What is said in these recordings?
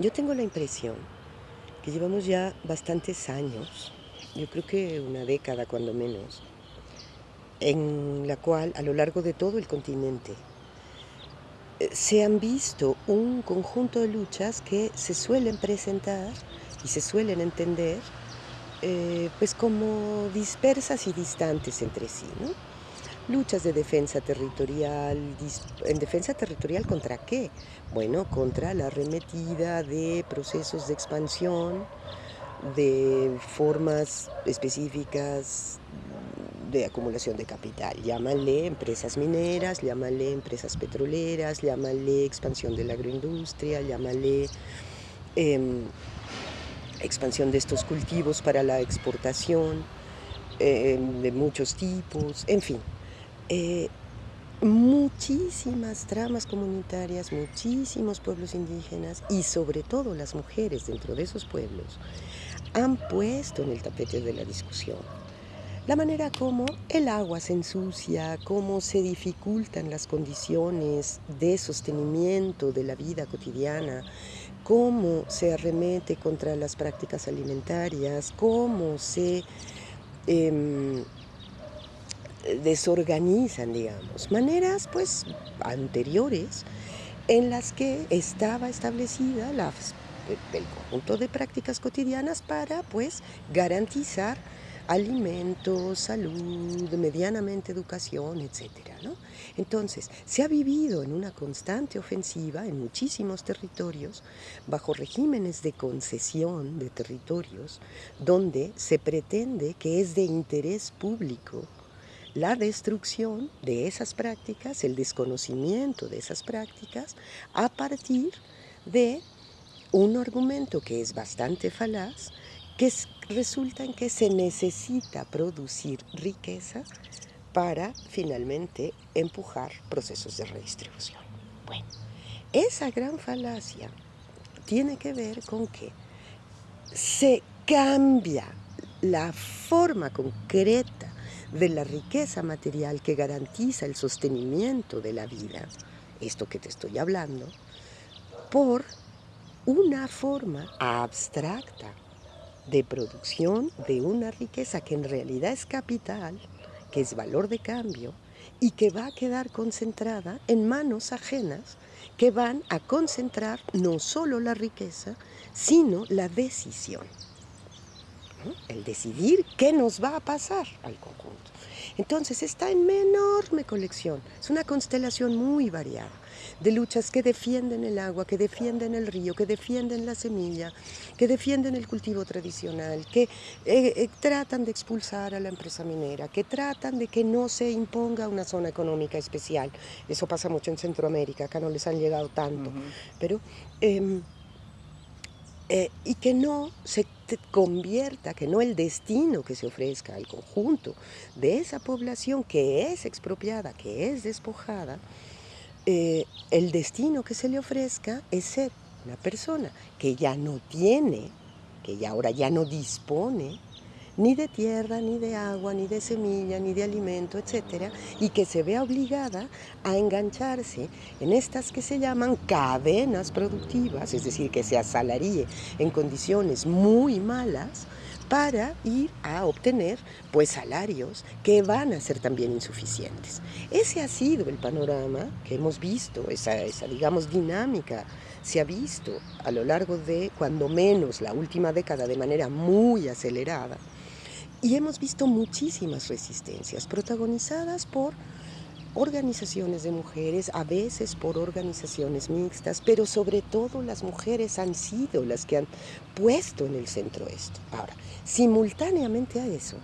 Yo tengo la impresión que llevamos ya bastantes años, yo creo que una década cuando menos, en la cual a lo largo de todo el continente eh, se han visto un conjunto de luchas que se suelen presentar y se suelen entender eh, pues como dispersas y distantes entre sí, ¿no? Luchas de defensa territorial, ¿en defensa territorial contra qué? Bueno, contra la arremetida de procesos de expansión, de formas específicas de acumulación de capital. Llámale empresas mineras, llámale empresas petroleras, llámale expansión de la agroindustria, llámale em, expansión de estos cultivos para la exportación em, de muchos tipos, en fin. Eh, muchísimas tramas comunitarias, muchísimos pueblos indígenas y sobre todo las mujeres dentro de esos pueblos han puesto en el tapete de la discusión la manera como el agua se ensucia, cómo se dificultan las condiciones de sostenimiento de la vida cotidiana, cómo se arremete contra las prácticas alimentarias, cómo se em, desorganizan, digamos, maneras pues anteriores en las que estaba establecida la, el conjunto de prácticas cotidianas para pues garantizar alimentos, salud, medianamente educación, etcétera, ¿no? Entonces, se ha vivido en una constante ofensiva en muchísimos territorios, bajo regímenes de concesión de territorios, donde se pretende que es de interés público la destrucción de esas prácticas, el desconocimiento de esas prácticas, a partir de un argumento que es bastante falaz, que resulta en que se necesita producir riqueza para finalmente empujar procesos de redistribución. Bueno, esa gran falacia tiene que ver con que se cambia la forma concreta de la riqueza material que garantiza el sostenimiento de la vida, esto que te estoy hablando, por una forma abstracta de producción de una riqueza que en realidad es capital, que es valor de cambio y que va a quedar concentrada en manos ajenas que van a concentrar no solo la riqueza, sino la decisión. El decidir qué nos va a pasar al conjunto. Entonces está en enorme colección, es una constelación muy variada de luchas que defienden el agua, que defienden el río, que defienden la semilla, que defienden el cultivo tradicional, que eh, eh, tratan de expulsar a la empresa minera, que tratan de que no se imponga una zona económica especial. Eso pasa mucho en Centroamérica, acá no les han llegado tanto, pero... Em, eh, y que no se convierta, que no el destino que se ofrezca al conjunto de esa población que es expropiada, que es despojada, eh, el destino que se le ofrezca es ser una persona que ya no tiene, que ya ahora ya no dispone ni de tierra, ni de agua, ni de semilla, ni de alimento, etcétera, y que se vea obligada a engancharse en estas que se llaman cadenas productivas, es decir, que se asalaríe en condiciones muy malas, para ir a obtener pues salarios que van a ser también insuficientes. Ese ha sido el panorama que hemos visto, esa, esa digamos dinámica se ha visto a lo largo de cuando menos la última década de manera muy acelerada y hemos visto muchísimas resistencias protagonizadas por organizaciones de mujeres, a veces por organizaciones mixtas, pero sobre todo las mujeres han sido las que han puesto en el centro esto. Ahora, simultáneamente a eso,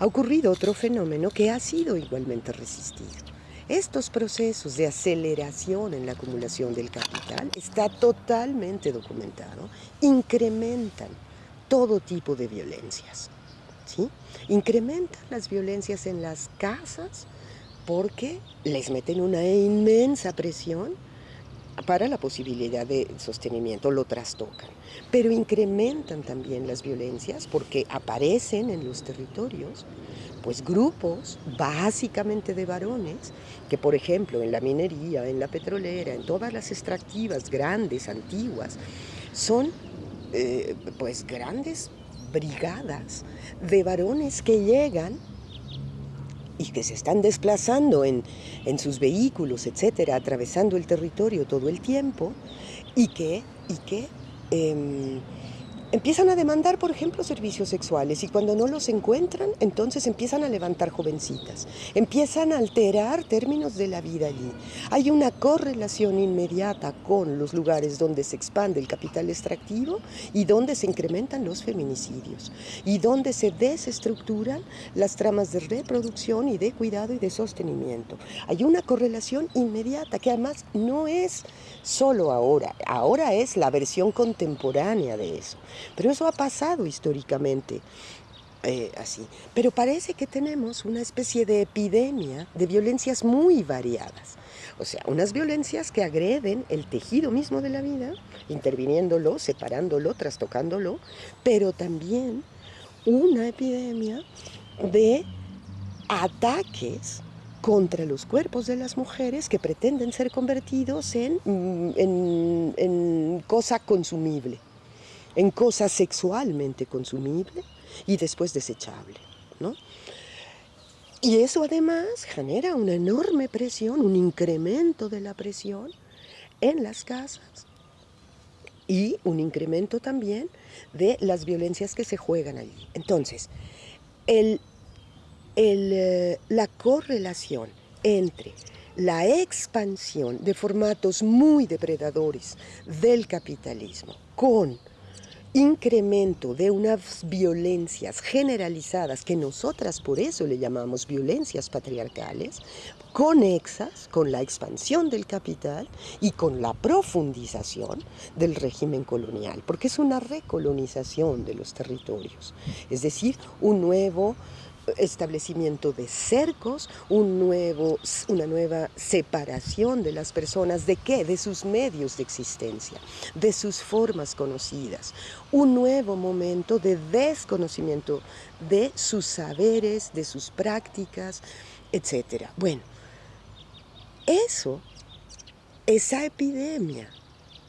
ha ocurrido otro fenómeno que ha sido igualmente resistido. Estos procesos de aceleración en la acumulación del capital está totalmente documentado, incrementan todo tipo de violencias. ¿sí? Incrementan las violencias en las casas porque les meten una inmensa presión para la posibilidad de sostenimiento, lo trastocan. Pero incrementan también las violencias porque aparecen en los territorios pues grupos básicamente de varones que por ejemplo en la minería, en la petrolera, en todas las extractivas grandes, antiguas, son eh, pues grandes brigadas de varones que llegan y que se están desplazando en, sus vehículos, etcétera, atravesando el territorio todo el tiempo y que, y que em, empiezan a demandar, por ejemplo, servicios sexuales y cuando no los encuentran, entonces empiezan a levantar jovencitas, empiezan a alterar términos de la vida allí. Hay una correlación inmediata con los lugares donde se expande el capital extractivo y donde se incrementan los feminicidios y donde se desestructuran las tramas de reproducción y de cuidado y de sostenimiento. Hay una correlación inmediata que además no es solo ahora, ahora es la versión contemporánea de eso. Pero eso ha pasado históricamente. Eh, así. Pero parece que tenemos una especie de epidemia de violencias muy variadas. O sea, unas violencias que agreden el tejido mismo de la vida, interviniéndolo, separándolo, trastocándolo, pero también una epidemia de ataques contra los cuerpos de las mujeres que pretenden ser convertidos en, mm, en, en cosa consumible en cosas sexualmente consumible y después desechable. ¿no? Y eso además genera una enorme presión, un incremento de la presión en las casas y un incremento también de las violencias que se juegan allí. Entonces, el, eh, la correlación entre la expansión de formatos muy depredadores del capitalismo con incremento de unas violencias generalizadas que nosotras por eso le llamamos violencias patriarcales, conexas con la expansión del capital y con la profundización del régimen colonial, porque es una recolonización de los territorios, es decir, un nuevo establecimiento de cercos, un nuevo, una nueva separación de las personas, ¿de qué? De sus medios de existencia, de sus formas conocidas, un nuevo momento de desconocimiento de sus saberes, de sus prácticas, etc. Bueno, eso, esa epidemia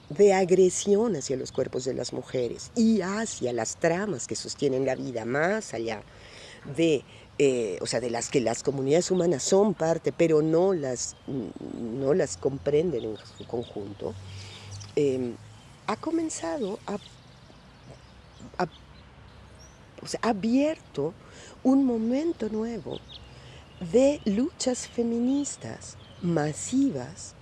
de agresión hacia los cuerpos de las mujeres y hacia las tramas que sostienen la vida más allá de, eh, o sea, de las que las comunidades humanas son parte, pero no las, no las comprenden en su conjunto, em, ha comenzado a, o sea, ha abierto un momento nuevo de luchas feministas masivas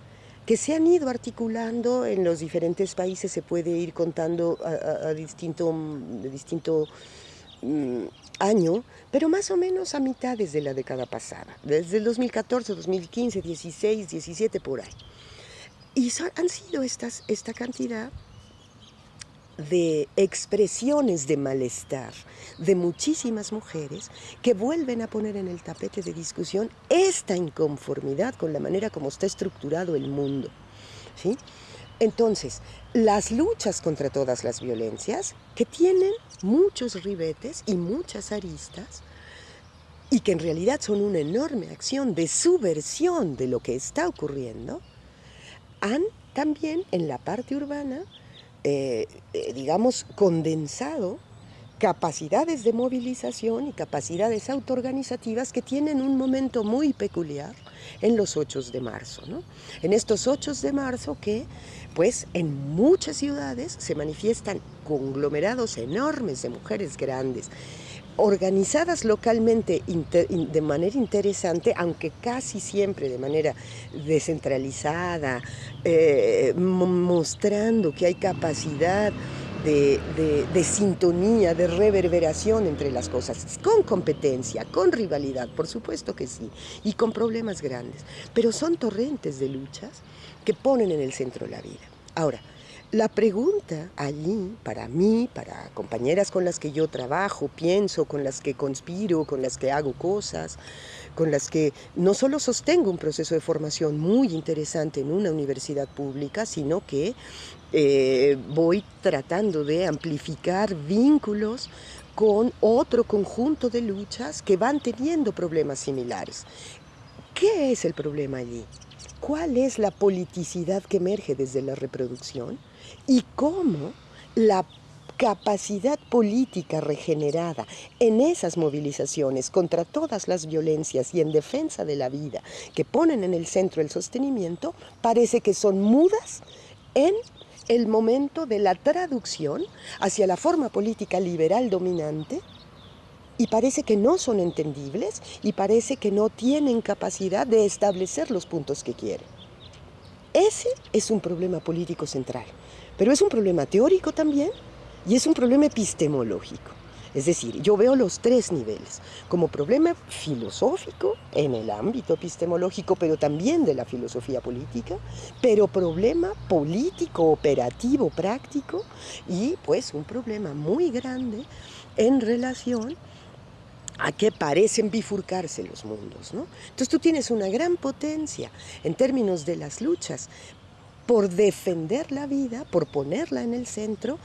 que se han ido articulando en los diferentes países, se puede ir contando a, distinto, de distinto mm, año, pero más o menos a mitades de la década pasada, desde el 2014, 2015, 16, 17, por ahí. Y han sido estas, esta cantidad de expresiones de malestar de muchísimas mujeres que vuelven a poner en el tapete de discusión esta inconformidad con la manera como está estructurado el mundo. ¿sí? Entonces, las luchas contra todas las violencias, que tienen muchos ribetes y muchas aristas, y que en realidad son una enorme acción de subversión de lo que está ocurriendo, han también en la parte urbana, eh, eh, digamos, condensado capacidades de movilización y capacidades autoorganizativas que tienen un momento muy peculiar en los 8 de marzo. ¿no? En estos 8 de marzo que, pues, en muchas ciudades se manifiestan conglomerados enormes de mujeres grandes, organizadas localmente de manera interesante, aunque casi siempre de manera descentralizada, eh, mostrando que hay capacidad de, sintonía, de reverberación entre las cosas, con competencia, con rivalidad, por supuesto que sí, y con problemas grandes, pero son torrentes de luchas que ponen en el centro la vida. Ahora, la pregunta allí, para mí, para compañeras con las que yo trabajo, pienso, con las que conspiro, con las que hago cosas, con las que no solo sostengo un proceso de formación muy interesante en una universidad pública, sino que eh, voy tratando de amplificar vínculos con otro conjunto de luchas que van teniendo problemas similares. ¿Qué es el problema allí? ¿Cuál es la politicidad que emerge desde la reproducción? ¿Y cómo la capacidad política regenerada en esas movilizaciones contra todas las violencias y en defensa de la vida que ponen en el centro el sostenimiento, parece que son mudas en el momento de la traducción hacia la forma política liberal dominante y parece que no son entendibles y parece que no tienen capacidad de establecer los puntos que quieren. Ese es un problema político central, pero es un problema teórico también y es un problema epistemológico. Es decir, yo veo los tres niveles, como problema filosófico en el ámbito epistemológico, pero también de la filosofía política, pero problema político, operativo, práctico, y pues un problema muy grande en relación a que parecen bifurcarse los mundos. ¿no? Entonces tú tienes una gran potencia en términos de las luchas por defender la vida, por ponerla en el centro,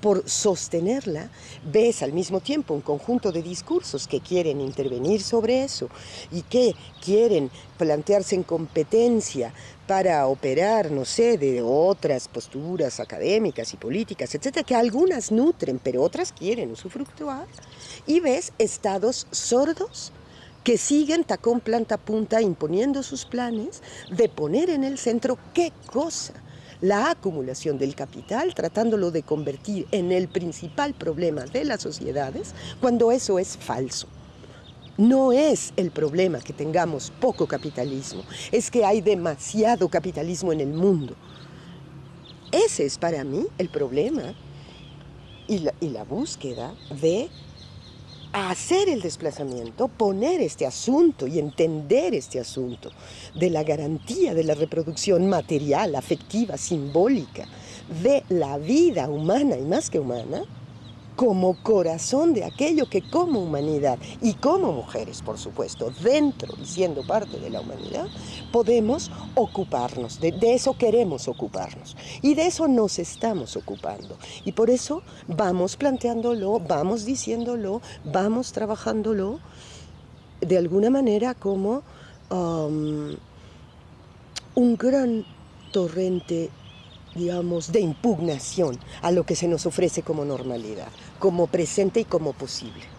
por sostenerla, ves al mismo tiempo un conjunto de discursos que quieren intervenir sobre eso y que quieren plantearse en competencia para operar, no sé, de otras posturas académicas y políticas, etcétera, que algunas nutren, pero otras quieren usufructuar, y ves estados sordos que siguen tacón planta punta imponiendo sus planes de poner en el centro qué cosa la acumulación del capital, tratándolo de convertir en el principal problema de las sociedades, cuando eso es falso. No es el problema que tengamos poco capitalismo, es que hay demasiado capitalismo en el mundo. Ese es para mí el problema y la, y la búsqueda de hacer el desplazamiento, poner este asunto y entender este asunto de la garantía de la reproducción material, afectiva, simbólica de la vida humana y más que humana, como corazón de aquello que como humanidad y como mujeres, por supuesto, dentro y siendo parte de la humanidad, podemos ocuparnos, de, eso queremos ocuparnos y de eso nos estamos ocupando. Y por eso vamos planteándolo, vamos diciéndolo, vamos trabajándolo de alguna manera como um, un gran torrente digamos, de impugnación a lo que se nos ofrece como normalidad, como presente y como posible.